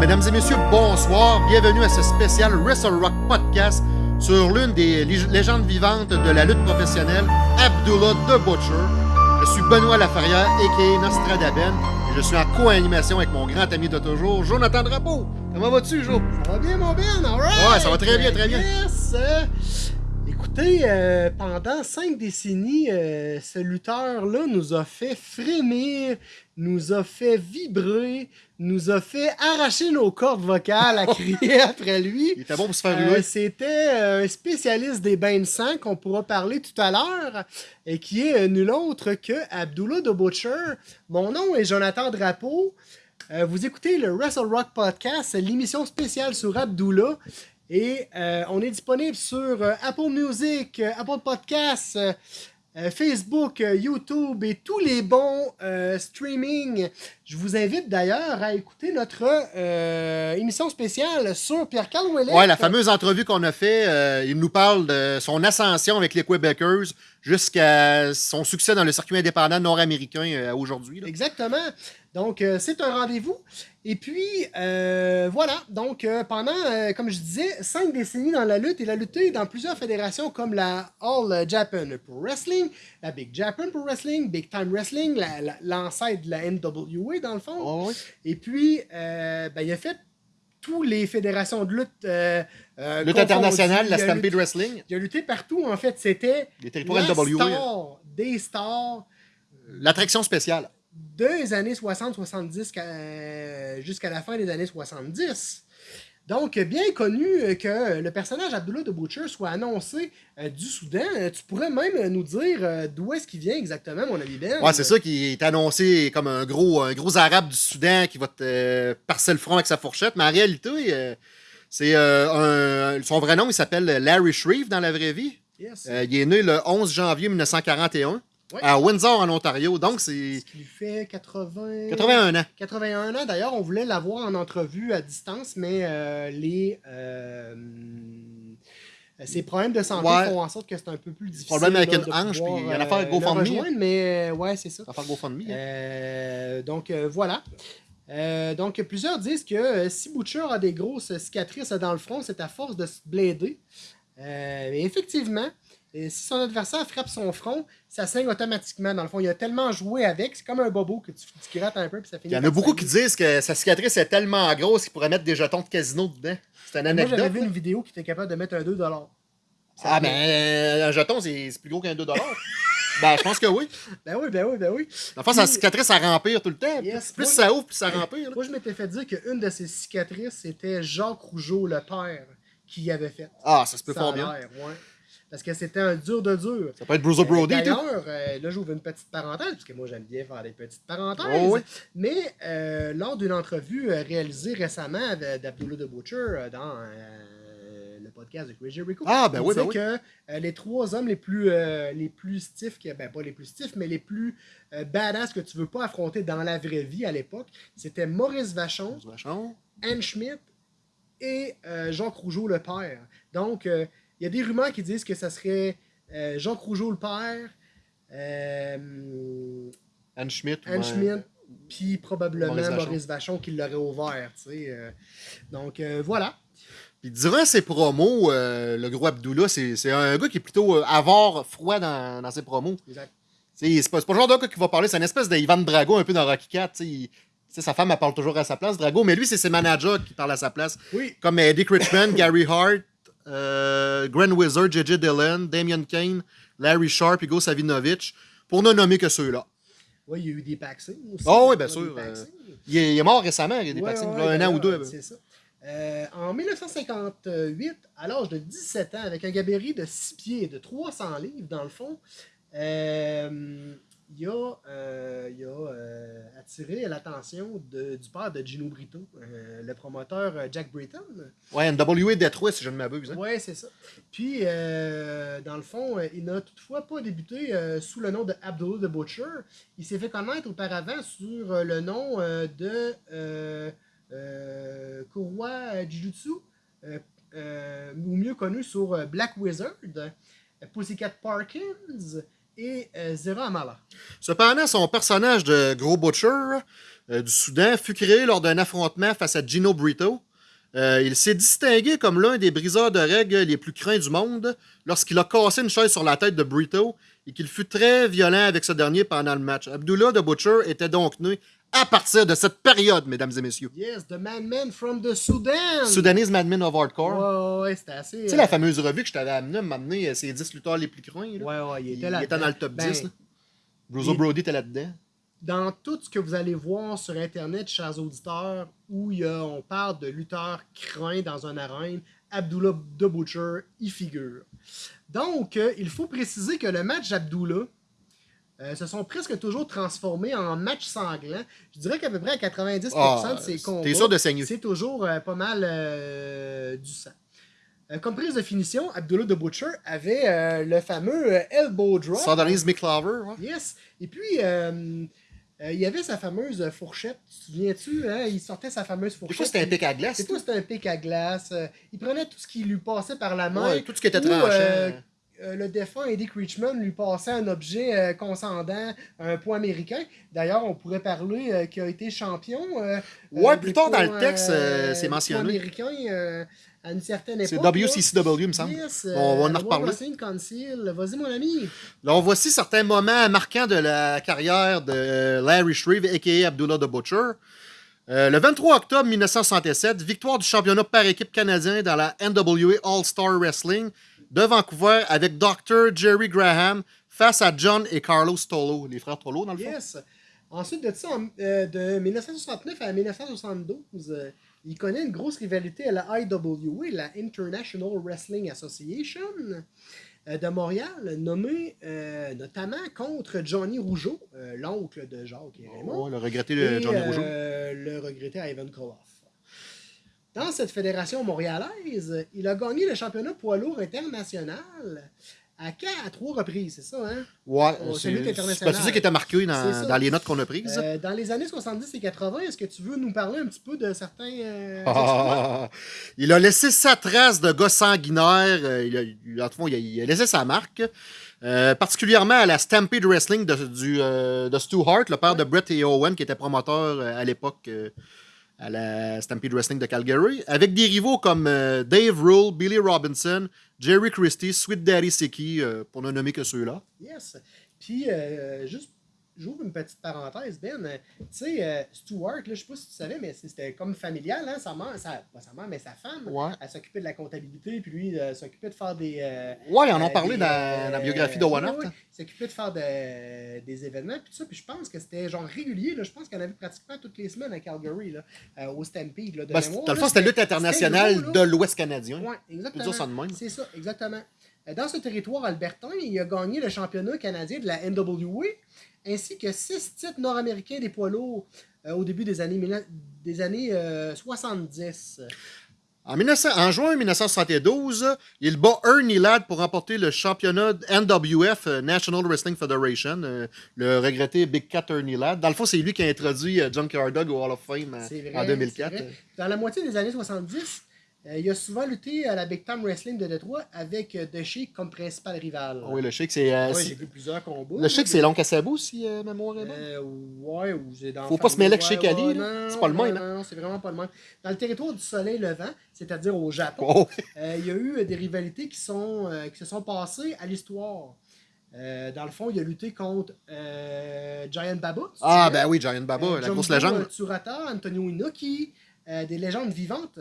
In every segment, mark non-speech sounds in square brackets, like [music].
mesdames et messieurs, bonsoir. Bienvenue à ce spécial Wrestle Rock Podcast sur l'une des légendes vivantes de la lutte professionnelle, Abdullah The Butcher. Je suis Benoît Laferrière, a.k.a. Nostradaben, et je suis en co-animation avec mon grand ami de toujours, Jonathan Drapeau. Comment vas-tu, Jo? Ça va bien, mon Ben? Alright! Ouais, ça va très bien, très bien. Yes! Écoutez, euh, pendant cinq décennies, euh, ce lutteur-là nous a fait frémir, nous a fait vibrer, nous a fait arracher nos cordes vocales à [laughs] crier après lui. Il était bon pour se faire Euh. C'était un spécialiste des bains de sang qu'on pourra parler tout à l'heure et qui est euh, nul autre que Abdullah the Butcher. Mon nom est Jonathan Drapeau. Euh, vous écoutez le Wrestle Rock Podcast, l'émission spéciale sur Abdullah. Et euh, on est disponible sur euh, Apple Music, euh, Apple Podcasts, Facebook, YouTube et tous les bons streaming. Je vous invite d'ailleurs à écouter notre émission spéciale sur Pierre-Carl. Ouais, la fameuse entrevue qu'on a fait, il nous parle de son ascension avec les Quebecers jusqu'à son succès dans le circuit indépendant nord-américain euh, aujourd'hui. Exactement. Donc, euh, c'est un rendez-vous. Et puis, euh, voilà. Donc, euh, pendant, comme je disais, cinq décennies dans la lutte, il a lutté dans plusieurs fédérations comme la All Japan Pro Wrestling, la Big Japan Pro Wrestling, Big Time Wrestling, la- la- l'ancêtre de la NWA, dans le fond. Oh, oui. Et puis, ben, il a fait toutes les fédérations de lutte. euh, euh, Lutte internationale, la Stampede lutté- Wrestling, Il a lutté partout, en fait. C'était les territoires star des stars l'attraction spéciale. des années 60-70 euh, jusqu'à la fin des années 70. Donc, bien connu euh, que le personnage Abdullah de Butcher soit annoncé euh, du Soudan. Euh, Tu pourrais même nous dire d'où est-ce qu'il vient exactement, mon ami Ben? Ouais, c'est ça qui est annoncé comme un gros, un gros arabe du Soudan qui va te euh, parser le front avec sa fourchette. Mais en réalité, euh, c'est euh, un- son vrai nom, il s'appelle Larry Shreve dans la vraie vie. Yes. Il est né le 11 janvier 1941 Ouais. à Windsor, en Ontario. Donc, c'est Ce qui lui fait 80... 81 ans. 81 ans. D'ailleurs, on voulait l'avoir en entrevue à distance, mais euh, les... euh, ses problèmes de santé Ouais. font en sorte que c'est un peu plus difficile. Problème avec une hanche, puis il y a une euh, GoFundMe. rejoindre, mais euh, ouais, c'est ça. Ça va faire GoFundMe. hein. Euh, donc voilà. Donc plusieurs disent que si Butcher a des grosses cicatrices dans le front, c'est à force de se blader. Effectivement, euh, si son adversaire frappe son front, ça saigne automatiquement. Dans le fond, il a tellement joué avec, c'est comme un bobo que tu, tu grattes un peu puis ça finit. Il y en a beaucoup qui disent que sa cicatrice est tellement grosse qu'il pourrait mettre des jetons de casino dedans. C'est une Moi, j'avais anecdote. vu une vidéo qui était capable de mettre un 2$. Ah, ben, euh, un jeton, c'est plus gros qu'un 2 [laughs] Ben, je pense que oui. Ben oui, ben oui, ben oui. Enfin, sa cicatrice, ça rempire tout le temps. Yes, plus moi- ça ouvre, plus ça rempire. Moi, je m'étais fait dire qu'une de ses cicatrices, c'était Jacques Rougeau, le père, qui y avait fait. Ah, ça se peut Ça fort bien. ouais. Parce que c'était un dur de dur. Ça peut être Bruiser Brody, tout. D'ailleurs, euh, là, j'ouvre une petite parenthèse, parce que moi, j'aime bien faire des petites parenthèses. Oh oui. Mais euh, lors d'une entrevue euh, réalisée récemment avec- d'Abdullah the Butcher euh, dans euh, le podcast de Crazy Rico, Ah, ben il oui, ben oui. que euh, les trois hommes les plus, euh, les plus stiffs, que- ben pas les plus stiffs, mais les plus euh, badass que tu veux pas affronter dans la vraie vie à l'époque, c'était Maurice Vachon, Vachon. Anne Schmidt et euh, Jean Rougeau le père. Donc, euh, il y a des rumeurs qui disent que ça serait euh, Jean Rougeau le père, euh, Anne Schmidt. Anne. Schmidt, puis probablement Maurice Maurice Vachon. Qui l'aurait ouvert. tu sais, euh. donc, voilà. Puis durant ses promos, le gros Abdullah, c'est un gars qui est plutôt avare, froid dans, dans ses promos. Exact. C'est pas, le genre de gars qui va parler, c'est une espèce d'Ivan Drago un peu dans Rocky 4. tu sais. Il- tu sais, sa femme, elle parle toujours à sa place, Drago, mais lui, c'est ses managers qui parlent à sa place. Oui, Comme Eddie Richmond, Gary Hart, euh, Grand Wizard, J.J. Dillon, Damian Kane, Larry Sharp, Igor Savinovich, pour ne nommer que ceux-là. oui, il y a eu des Paxing aussi. Oh, oui, bien sûr, Paxing. Il est, il est mort récemment, il y a des Ouais, vaccins, un an ou deux. C'est ça. Euh, en 1958, à l'âge de 17 ans, avec un gabarit de 6 pieds et de 300 livres, dans le fond, euh, il a, euh, il a euh, attiré l'attention du père de Gino Brito, euh, le promoteur Jack Britton. Ouais, NWA Détroit, si je ne m'abuse. hein. Oui, c'est ça. Puis, dans le fond, il n'a toutefois pas débuté sous le nom de Abdullah the Butcher. Il s'est fait connaître auparavant sur le nom de Kurwa Jujutsu, ou mieux connu sur Black Wizard, Pussycat Parkins et euh, Zera Amala. Cependant, son personnage de gros butcher euh, du Soudan fut créé lors d'un affrontement face à Gino Brito. Euh, il s'est distingué comme l'un des briseurs de règles les plus craints du monde lorsqu'il a cassé une chaise sur la tête de Brito et qu'il fut très violent avec ce dernier pendant le match. Abdullah the Butcher était donc né à partir de cette période, mesdames et messieurs. Yes, the madman from the Sudan. Sudanese Madman of Hardcore. Ouais, ouais, c'était assez. Tu sais, la fameuse revue que je t'avais amenée, m'amener euh, ces 10 lutteurs les plus craints. là. Ouais, ouais, il Il, était il là. était dans le top Ben, 10. là. Bruzo il- Brody était là-dedans. Dans tout ce que vous allez voir sur Internet, chers auditeurs, où il y a- on parle de lutteurs craints dans une arène, Abdullah the Butcher y figure. Donc, euh, il faut préciser que le match d'Abdullah euh, se sont presque toujours transformés en match sanglant. Je dirais qu'à peu près à 90% Ah, de ces combats, T'es sûr de saigner. c'est toujours euh, pas mal euh, du sang. Comme prise de finition, Abdullah the Butcher avait le fameux elbow drop. Sardony's McClover. ouais. Yes. Et puis, il y avait sa fameuse fourchette. Tu te souviens-tu? Hein? Il sortait sa fameuse Des fourchette. fois, c'était un pic à glace. Des fois, c'était un pic à glace. Il prenait tout ce qui lui passait par la main. Ouais, tout ce qui était Ou, tranchant. Euh, le défunt Eddie Creechman lui passait un objet euh, un point américain. D'ailleurs, on pourrait parler euh, qu'il a été champion. euh, Ouais, plus tard dans le texte, c'est mentionné. euh, à une certaine époque. C'est. WCCW, il me semble. Yes, On va en reparler. Vas-y, mon ami. Voici certains moments marquants de la carrière de Larry Shreve, a.k.a. Abdullah the Butcher. Euh, le 23 octobre 1967, victoire du championnat par équipe canadien dans la NWA All-Star Wrestling de Vancouver avec Dr. Jerry Graham face à John et Carlos Tolo, les frères Tolo dans le fond. Yes. Ensuite de ça, en- euh, de 1969 à 1972, euh, il connaît une grosse rivalité à la IWA, la International Wrestling Association euh, de Montréal, nommée notamment contre Johnny Rougeau, l'oncle de Jacques et Raymond, Ouais, le regretté de Johnny Rougeau. le regretté Ivan Koloff. Dans cette fédération montréalaise, il a gagné le championnat poids lourd international à, quatre- à trois reprises, c'est ça, hein? Ouais, c'est pas ça qui était marqué dans, dans les notes qu'on a prises. Euh, dans les années 70 et 80, est-ce que tu veux nous parler un petit peu de certains. euh? [laughs] Ah, il a laissé sa trace de gars sanguinaire. euh, Il a, il- en tout cas, il a, laissé sa marque. euh, particulièrement à la Stampede Wrestling de, du, de Stu Hart, le père de Brett et Owen, qui était promoteur à l'époque à la Stampede Wrestling de Calgary, avec des rivaux comme euh, Dave Rule, Billy Robinson, Jerry Christie, Sweet Daddy Siki, euh, pour ne nommer que ceux-là. Yes. Puis, euh, juste, j'ouvre une petite parenthèse, Ben. Euh, Tu sais, euh, Stuart, je sais pas si tu savais, mais c'était comme familial, hein, sa mère, sa, pas sa mère, mais sa femme. Ouais. Elle s'occupait de la comptabilité, puis lui, euh, s'occupait de faire des. euh, Ouais, ils en ont parlé des, dans, la biographie de One ouais. Il s'occupait de faire de- des événements, puis tout ça. Puis je pense que c'était genre régulier. Là. Je pense qu'il y en avait pratiquement toutes les semaines à Calgary, là, au Stampede. Là, de Ben, mémoire, dans le fond, c'était lutte internationale gros, de l'Ouest canadien. Ouais, peut exactement. C'est ça, exactement. Euh, Dans ce territoire albertain, il a gagné le championnat canadien de la NWA, ainsi que six titres nord-américains des poids lourds euh, au début des années, mille- des années euh, 70. En, 1900 en juin 1972, il bat Ernie Ladd pour remporter le championnat NWF, National Wrestling Federation, euh, le regretté Big Cat Ernie Ladd. Dans le fond, c'est lui qui a introduit euh, Junkyard Dog au Hall of Fame vrai, en 2004. c'est vrai. Dans la moitié des années 70, euh, il a souvent lutté à la Big Time Wrestling de Détroit avec euh, The Sheik comme principal rival. Ah oui, le Sheik, c'est. euh, c'est- j'ai vu plusieurs combats. le Sheik, c'est Long Cassabo, si euh, mémoire est bonne. Euh, ouais, ou j'ai dans Faut pas se mêler avec Sheik Ali, C'est pas le même, hein. Non, non, c'est vraiment pas le même. Dans le territoire du soleil levant, c'est-à-dire au Japon, Oh, euh, il y a eu euh, des rivalités qui, sont, euh, qui se sont passées à l'histoire. Euh, dans le fond, il a lutté contre euh, Giant Baba. Ah, ben oui, Giant Baba, Euh, la grosse légende. euh, Tsurata, Antonio Inoki, euh, des légendes vivantes.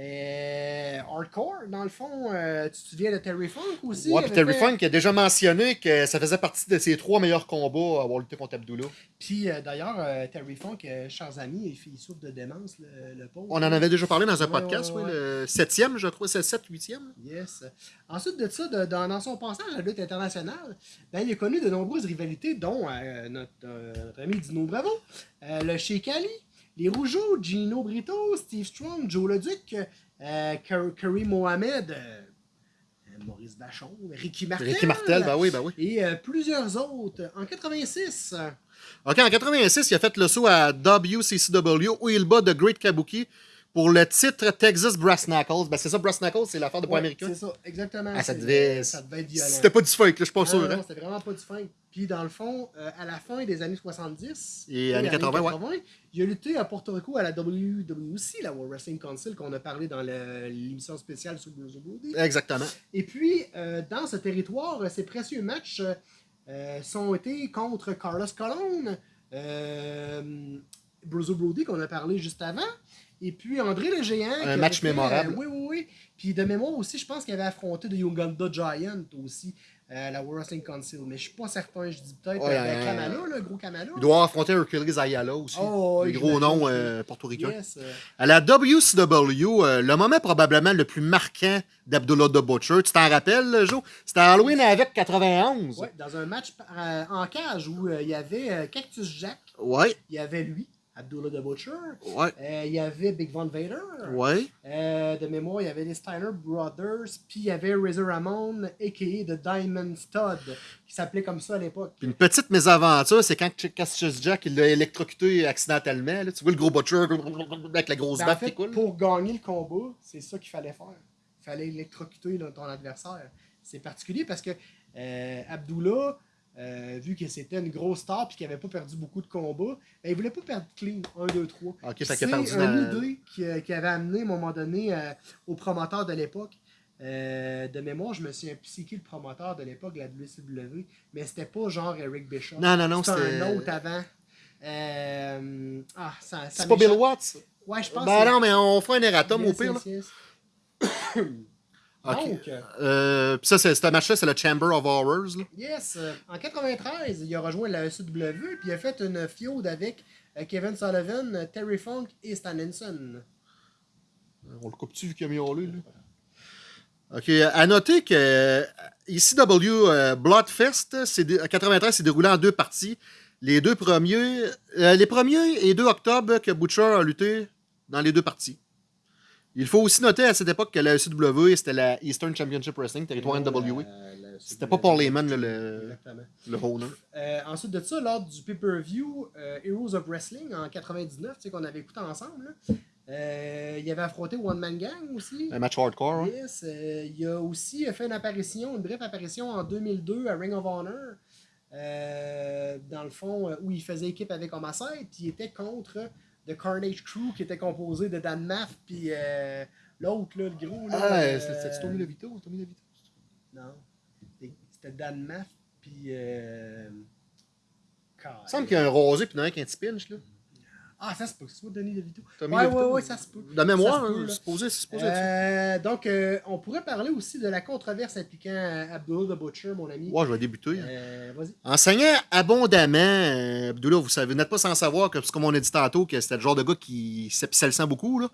Euh, hardcore, dans le fond, euh, tu te souviens de Terry Funk aussi? Ouais, puis Terry fait- Funk a déjà mentionné que ça faisait partie de ses trois meilleurs combats à avoir lutté contre Abdullah. Puis euh, d'ailleurs, Terry Funk, chers amis, il, souffre de démence, le, le pauvre. On en avait déjà parlé dans un Ouais, podcast, ouais, le septième, je crois, c'est le 7 huitième. Yes. Ensuite de ça, de- dans, dans son passage à la lutte internationale, ben, il a connu de nombreuses rivalités, dont notre, notre ami Dino Bravo, le Sheik Ali, les Rougeaux, Gino Brito, Steve Strong, Joe Leduc, euh, Mohamed, euh, Maurice Vachon, Ricky Martel. Ricky Martel, ben oui, ben oui. Et euh, plusieurs autres. En 86, euh, OK, en 86, il a fait le saut à WCCW où il bat The Great Kabuki pour le titre Texas Brass Knuckles. Ben, c'est ça, Brass Knuckles, c'est l'affaire de poids américain. C'est ça, exactement. Ah, ça devait- ça devait être violent. C'était pas du là, je suis pas sûr. non, hein. non, c'était vraiment pas du fin. Puis dans le fond, euh, à la fin des années 70 Et années 80, ouais. il a lutté à Porto Rico à la WWC, la World Wrestling Council, qu'on a parlé dans l'émission spéciale sur Bruce Brody. Exactement. Et puis, euh, dans ce territoire, euh, ces précieux matchs euh, euh, sont été contre Carlos Colon, euh, Bruce Brody, qu'on a parlé juste avant, et puis André le Géant. avait match fait, mémorable. euh, oui, oui, oui. Puis de mémoire aussi, je pense qu'il avait affronté de Uganda Giant aussi, euh, à la World Wrestling Council. Mais je suis pas certain, je dis peut-être Ouais, euh, ben, euh, Kamala, le gros Kamala. Il doit affronter Hercules Ayala aussi. Oh, les oui, gros je- euh, portoricains. Yes, euh, À la WCW, euh, le moment probablement le plus marquant d'Abdullah the Butcher, tu t'en rappelles, Joe? C'était Halloween avec 91. ouais, dans un match euh, en cage où euh, il y avait euh, Cactus Jack, Ouais, il y avait lui, Abdullah the Butcher, ouais, euh, il y avait Big Von Vader. ouais. Euh, de mémoire, il y avait les Steiner Brothers, puis il y avait Razor Ramon, a.k.a. The Diamond Stud, qui s'appelait comme ça à l'époque. Une petite mésaventure, c'est quand Cassius Jack il l'a électrocuté accidentellement. là. Tu vois le gros Butcher avec la grosse Ben, en baffe fait, qui coule. pour gagner le combat, c'est ça qu'il fallait faire. Il fallait électrocuter ton adversaire. C'est particulier parce que euh, Abdullah, euh, vu que c'était une grosse star et qu'il n'avait pas perdu beaucoup de combats, ben, il voulait pas perdre clean. 1, 2, 3. Ok, C'est une dans- idée qui, euh, qui avait amené à un moment donné euh, au promoteur de l'époque. Euh, de mémoire, je me souviens plus qui le promoteur de l'époque la WCW, mais c'était pas genre Eric Bischoff. Non, non, non, c'était un autre avant. Ah, ça, ça C'est pas Bill. Watts? Ouais, je pense Ben que non, mais on fera un erratum au pire. [coughs] Donc, euh, Euh, puis ça, c'est- ce match-là, c'est le Chamber of Horrors. Là. yes, euh, en 93, il a rejoint la ECW puis il a fait une feud avec Kevin Sullivan, Terry Funk et Stan Henson. On le coupe-tu vu qu'il a mis en lui, là? OK. À noter que ECW euh, Bloodfest, à 93, c'est déroulé en deux parties. Les deux premiers, euh, les premiers et 2 octobre que Butcher a lutté dans les deux parties. Il faut aussi noter à cette époque que la ECW, c'était la Eastern Championship Wrestling, territoire NWA. Euh, la C'était pas pour les men, là, le, le owner. Euh, ensuite de ça, lors du pay-per-view euh, Heroes of Wrestling en 99, tu sais, qu'on avait écouté ensemble, là, euh, il avait affronté One Man Gang aussi. Un match hardcore, hein. Yes, il a aussi fait une apparition, une brève apparition en 2002 à Ring of Honor. dans le fond, où il faisait équipe avec Homicide, puis il était contre The Carnage Crew, qui était composé de Dan Maff, puis euh, l'autre, là, le gros. Là, Ah, euh, c'était Tommy DeVito? Tommy? Non. C'était- Dan Maff, puis. Euh... Il me semble qu'il y a un rosé puis il y en a un qui a un petit pinch, là. Ah, ça se peut, c'est pas Denis DeVito. Tommy Ouais, DeVito. ouais, ouais, ça se peut. De mémoire, Ça hein, c'est supposé, c'est supposé ça. Euh, donc, euh, on pourrait parler aussi de la controverse impliquant euh, Abdullah the Butcher, mon ami. Ouais, je vais débuter. Euh, Vas-y. Enseignant abondamment, Abdullah, vous savez, vous n'êtes pas sans savoir que, c'est comme on a dit tantôt, que c'était le genre de gars qui s'épissait le sang beaucoup. Là.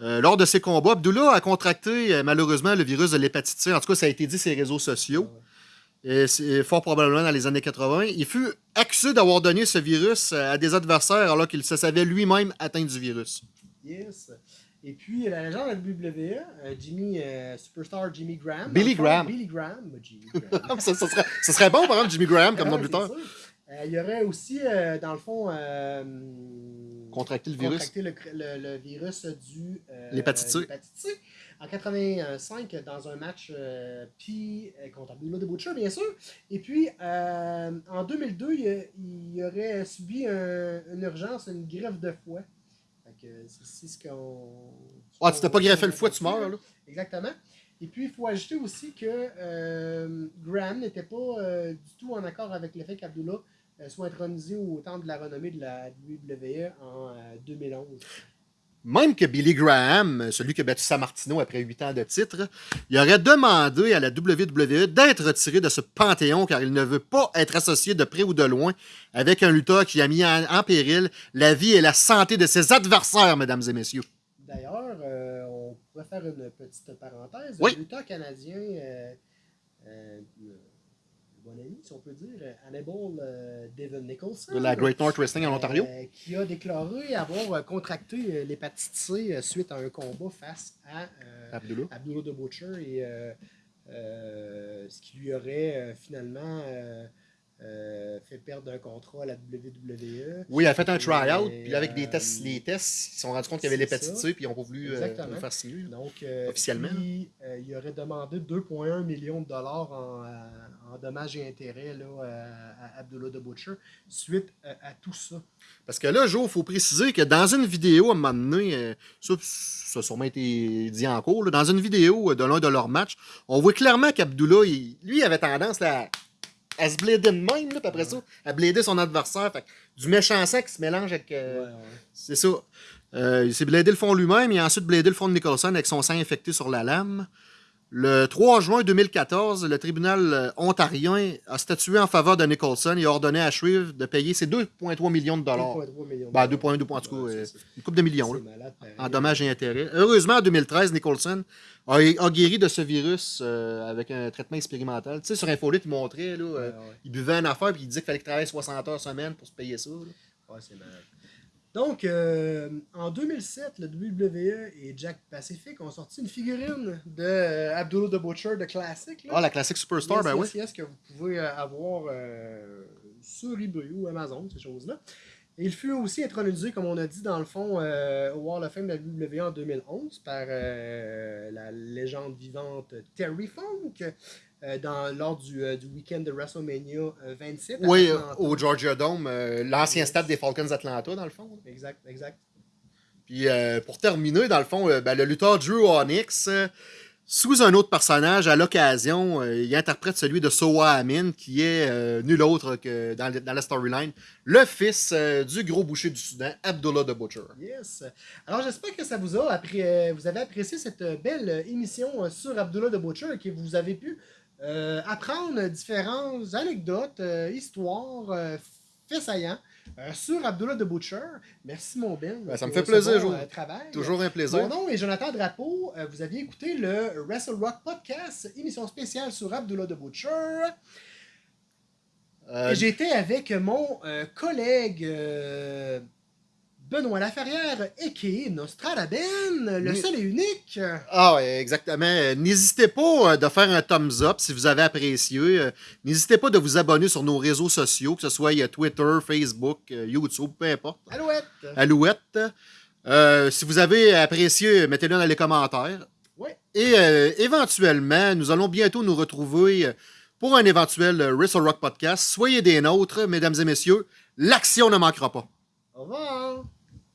Euh, lors de ses combats, Abdullah a contracté euh, malheureusement le virus de l'hépatite C. En tout cas, ça a été dit sur les réseaux sociaux. Et fort probablement dans les années 80. Il fut accusé d'avoir donné ce virus euh, à des adversaires alors qu'il se savait lui-même atteint du virus. Yes. Et puis, la légende de la WWE, euh, Jimmy, euh, Superstar Jimmy Graham. Billy fond, Graham. Billy Graham. Jimmy [laughs] Graham. ça, ça serait, ça serait bon, par exemple, Jimmy Graham comme Ah, nom c'est lutteur. il y aurait aussi, euh, dans le fond, euh, Contracter le virus. contracté le, le- le virus du L'hépatite C. En 85, dans un match euh, puis euh, contre Abdullah de Butcher, bien sûr. Et puis, euh, en 2002, il, il aurait subi un- une urgence, une greffe de foie. C'est ce qu'on. Ah, tu t'es pas greffé le foie, tu meurs, là. Exactement. Et puis, il faut ajouter aussi que euh, Graham n'était pas du tout en accord avec le fait qu'Abdullah soit intronisé au temple de la renommée de la WWE en euh, 2011. Même que Billy Graham, celui qui a battu Sammartino après 8 ans de titre, il aurait demandé à la WWE d'être retiré de ce panthéon car il ne veut pas être associé de près ou de loin avec un lutteur qui a mis en, en péril la vie et la santé de ses adversaires, mesdames et messieurs. D'ailleurs, euh, on pourrait faire une petite parenthèse. Oui. Le lutteur canadien, euh, euh, bon ami, si on peut dire, Hannibal euh, Devon Nicholson. De la Great North Wrestling en Ontario. euh, qui a déclaré avoir euh, contracté euh, l'hépatite C euh, suite à un combat face à euh, Abdullah. Abdullah the Butcher et euh, euh, ce qui lui aurait euh, finalement euh, euh, fait perdre un contrat à la WWE. Oui, elle a fait un try-out, puis avec des euh, tests, les tests, ils se sont rendus compte qu'il y avait l'hépatite. C, puis ils n'ont pas voulu euh, le faire signer. Donc, euh, Officiellement. puis, euh, il aurait demandé 2,1 millions de dollars en, euh, en dommages et intérêts là, à, à Abdullah the Butcher suite euh, à tout ça. Parce que là, Joe, il faut préciser que dans une vidéo, à un moment donné, euh, ça, ça a sûrement été dit en cours, là, dans une vidéo euh, de l'un de leurs matchs, on voit clairement qu'Abdullah, lui, il avait tendance là, à se blader de même, puis après ça, à blader son adversaire. Fait du méchant sang qui se mélange avec. euh, Ouais, ouais. C'est ça. Euh, il s'est bladé le fond lui-même, a ensuite bladé le fond de Nicholson avec son sang infecté sur la lame. Le 3 juin 2014, le tribunal euh, ontarien a statué en faveur de Nicholson et a ordonné à Shrieve de payer ses 2,3 millions de dollars. 2,3 millions de Ben, dollars. 2,2 en tout cas, euh, une coupe de millions, là, malade, en dommages et intérêts. Heureusement, en 2013, Nicholson a, a guéri de ce virus euh, avec un traitement expérimental. Tu sais, sur Infolite, il montrait, là, euh, ouais. il buvait une affaire puis il disait qu'il fallait qu'il travaille 60 heures semaine pour se payer ça. là. Ouais, c'est malade. Donc, euh, en 2007, le WWE et Jack Pacific ont sorti une figurine de euh, Abdullah the Butcher de classique. là. Ah, la classique Superstar, Yes, ben oui. yes, yes, que vous pouvez euh, avoir euh, sur eBay ou Amazon, ces choses-là. Il fut aussi intronisé, comme on a dit, dans le fond, au Hall of Fame de la WWE en 2011 par la légende vivante Terry Funk dans, lors du, euh, du week-end de WrestleMania euh, 27. à Oui, euh, Atlanta. au Georgia Dome, euh, l'ancien stade des Falcons d'Atlanta, dans le fond. là. Exact, exact. Puis euh, pour terminer, dans le fond, euh, ben, le lutteur Drew Onyx, euh, sous un autre personnage, à l'occasion, euh, il interprète celui de Soa Amin, qui est euh, nul autre que dans, le- dans la storyline, le fils euh, du gros boucher du Soudan, Abdullah the Butcher. Yes. Alors, j'espère que ça vous a euh, vous avez apprécié cette euh, belle euh, émission euh, sur Abdullah the Butcher et que vous avez pu euh, apprendre différentes anecdotes, euh, histoires, euh, faits saillants euh, sur Abdullah the Butcher. Merci, mon Ben. Ben, ça me fait plaisir, euh, travail. Toujours un plaisir. Mon nom est Jonathan Drapeau. Euh, vous aviez écouté le Wrestle Rock Podcast, émission spéciale sur Abdullah the Butcher. Euh, J'étais avec mon euh, collègue euh, Benoît Laferrière, a.k.a. Nostradaben, le Oui. seul et unique. Ah, ouais, exactement. N'hésitez pas euh, de faire un thumbs up si vous avez apprécié. Euh, N'hésitez pas de vous abonner sur nos réseaux sociaux, que ce soit Twitter, Facebook, euh, YouTube, peu importe. Alouette. Alouette. Euh, si vous avez apprécié, mettez-le dans les commentaires. Ouais. Et euh, éventuellement, nous allons bientôt nous retrouver pour un éventuel Wrestle Rock podcast. Soyez des nôtres, mesdames et messieurs. L'action ne manquera pas. Au revoir.